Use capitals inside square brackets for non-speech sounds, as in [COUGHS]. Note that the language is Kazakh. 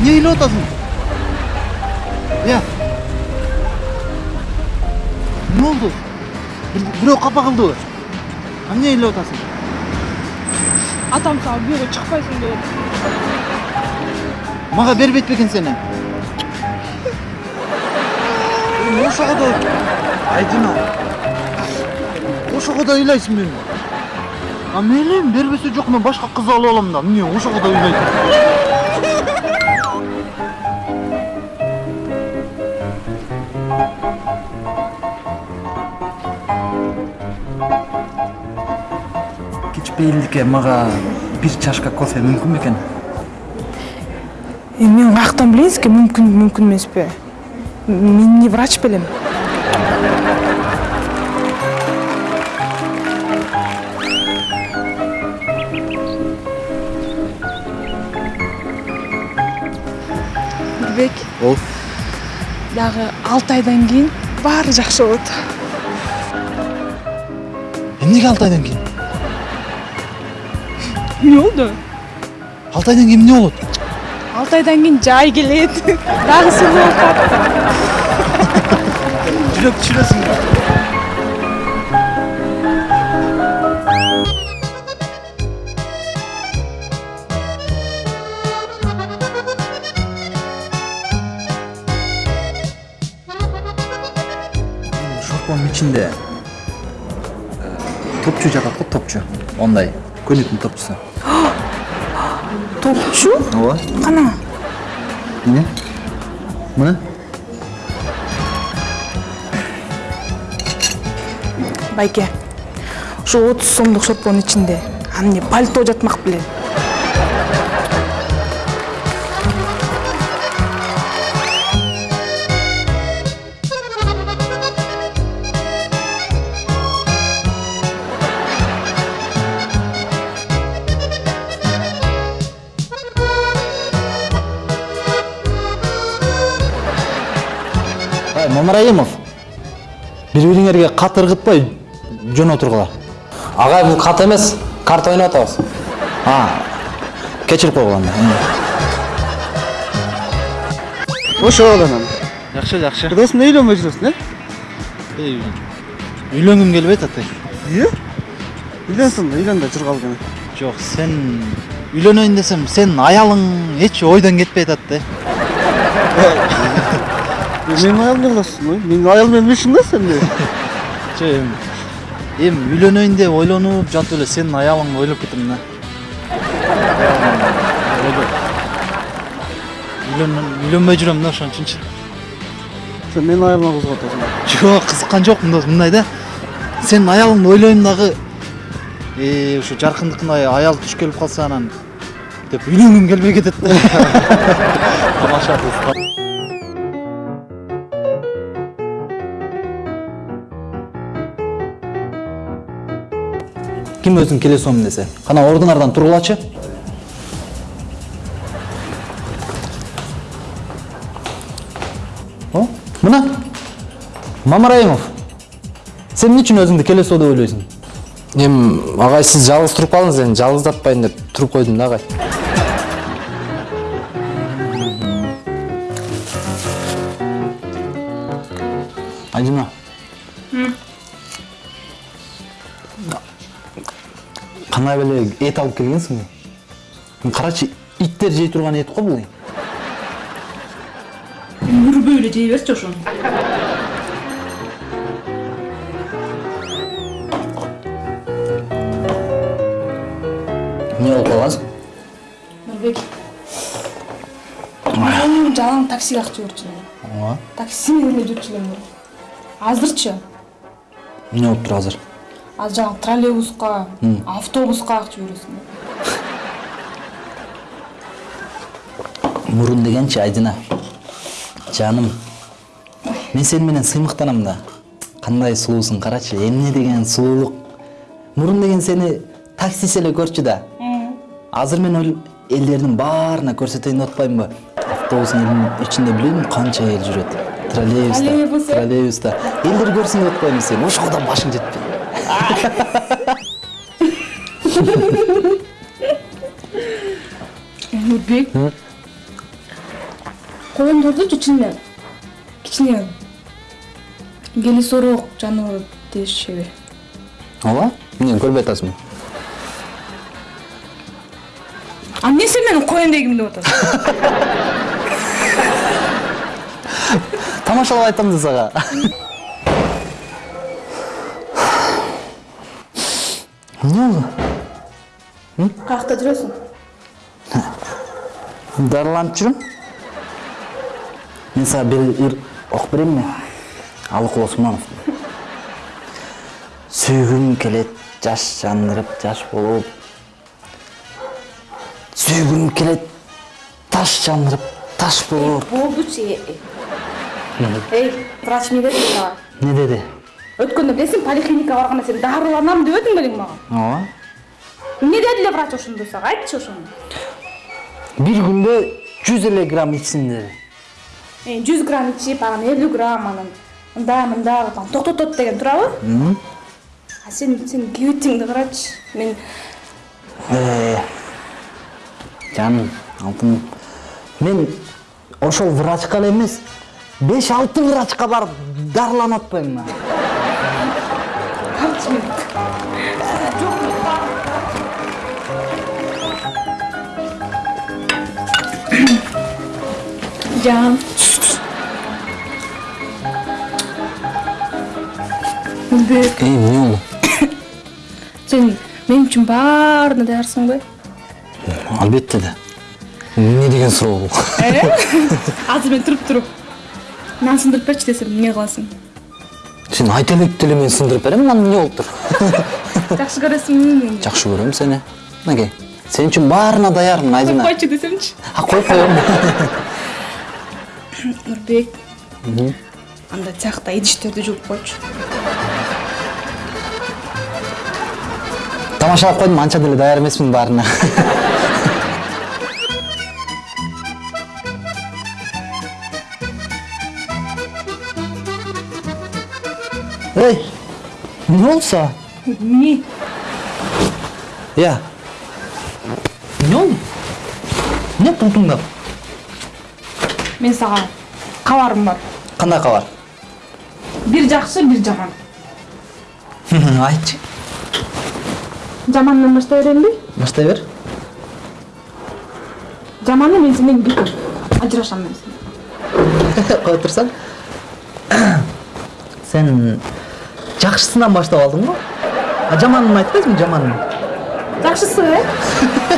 эмне ыйлап атасың э эмне болду бирөө капа кылдыбы эмне ыйлап атасың атам сага бүйөгө чыкпайсың деп атат мага бербейт бекен сени ошого да айдина ошого да ыйлайсың мени а мейли бербесе жок мен башка кыз алып алам да эмне ошого да ыйлайт кеч бейилдикке мага бир чашка кофе мүмкүн бекен эми мен каяктан билейин сизге мүмкүн мүмкүн эмеспи мен не врач белем нурбек ол дагы алты айдан кийин баары жакшы болот эмнеге алты айдан кийин эмне болду алты айдан кийин эмне болот алты айдан кийин жай келет дагы сулуу болуп калат жүрөк түшүрөсүң шорпонун ичинде топчу жатат го топчу ондай көнүктүн топчусу топчу ооба кана эмне мына байке ушу отуз сомдук шорпонун ичинде аны эмне пальто жатмак беле мамраимов бири бириңерге кат ыргытпай жөн отургула агай бул кат эмес карта ойноп атабыз. А кечирип койгула анда ошол анан жакшы жакшы кудайсың эмне үйлөнбөй жүрөсүң э үйлөнгүм келбейт атай ие үйлөнсүң үйлөн да жүргалы кene жок сен үйлөнөйүн десем сенин аялың эч ойдон кетпей атат да менин аялым эмне кыласың ой менин аялым ишиң да сенде жок эми эми үйлөнөйүн деп ойлонуп жатып эле сенин аялыңды ойлоп кеттим да үйлөнбөй жүрөм да ошон үчүнчү сен менин аялыма кызыгып атасың жок кызыккан жокмун досум мындай да сенин аялыңды ойлойм дагы ушу жаркындыкындай аял туш келип калса анан деп үйлөнгүм келбей кетет да тамаша кыз ким өзүң келе сом десе? Кана ордуңардан тургулачы о мына? Мамараимов сен эмне үчүн өзүңдү келесоо деп ойлойсуң эми агай сиз жалгыз туруп калдыңыз эми жалгыздатпайын деп туруп койдум да агай айжина кандай эле эт алып келгенсиң карачы иттер жей турган эт го бул үрбөй эле жей берчи ошону эмне болуп калгансың нурбек жалаң таксиге акча берчү ооба такси менен эле жүрчү элем азырчы эмне болуп тур азыр? Азыр жаңы троллейбуска автобуска акча бересиң мурун дегенчи айдина жаным мен сени менен сыймыктанам да. Кандай сулуусуң карачы эмне деген сулуулук мурун деген сени таксист эле көрчү да азыр мен элдердин баарына көрсөтөйүн деп атпаймынбы автобустун ичинде билбейсиңби канча эл жүрөт троллейбуста Троллейбус, троллейбуста. Элдер көрсүн деп атпаймынбы сени ошого да башың жетпей нурбек коендорду ичинен кичине келесороок жаныбар дешеби ооба эмне көрбөй атасыңбы а эмне сен менин коен дегим деп атасың тамашалап айтам да сага эмне болду каякта жүрөсүң дарыланып жүрөм мен сага бир ыр окуп берейинби алыкул осмонов сүйгүм келет жаш жандырып жаш болуп сүйгүм келет таш жандырып таш болуп болдучу эй врач эмне деди сага эмне деди өткөндө билесиң поликлиникага барганда сен дарыланам дебедиң белең мага ооба эмне деди эле врач ошондо сага айтчы ошону бир күндө жүз эле грамм ичсин деди жүз грамм ичип анан элүү грамм анан мындай мындай кылып анан токтотот деген туурабы а сен сен кебетиңди карачы мен жаным алтыным мен ошол врачка эле эмес беш алты врачка барып дарыланып атпаймынбы мен жан. Үлбек, эй болду сен мен үчүн баарына даярсың бе албетте да эмне деген суроо бул азыр мен туруп туруп нан сындырып берчи десем эмне кыласың сен айта элек деле мен сындырып берем анан эмне болуптур [LAUGHS] жакшы көрөсүңбү мени жакшы көрөм сени мынакей сен үчүн баарына даярмын айдина койчу десемчи а коюп коем нурбек анда тиякта идиштерди жууп койчу тамашалап койдум анча деле даяр эмесмин баарына [LAUGHS] эй сага эмне Я. Болду? Эмне тултуңдап? мен сага кабарым бар Кандай кабар? бир жакшы бир жаман Айтчы. жамандан баштай беремби Баштай бер. жаманы мен сенден бир ажырашам мен сенен [LAUGHS] Кой турсаң. [COUGHS] Сен жакшысынан баштап алдың? А жаманын айтпайсыңбы жаманын? жакшысы э